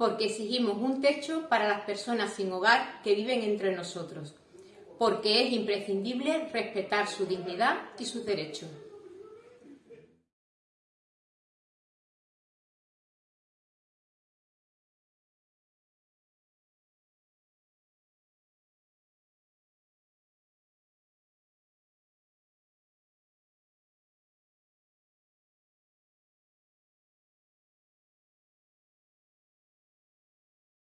porque exigimos un techo para las personas sin hogar que viven entre nosotros, porque es imprescindible respetar su dignidad y sus derechos.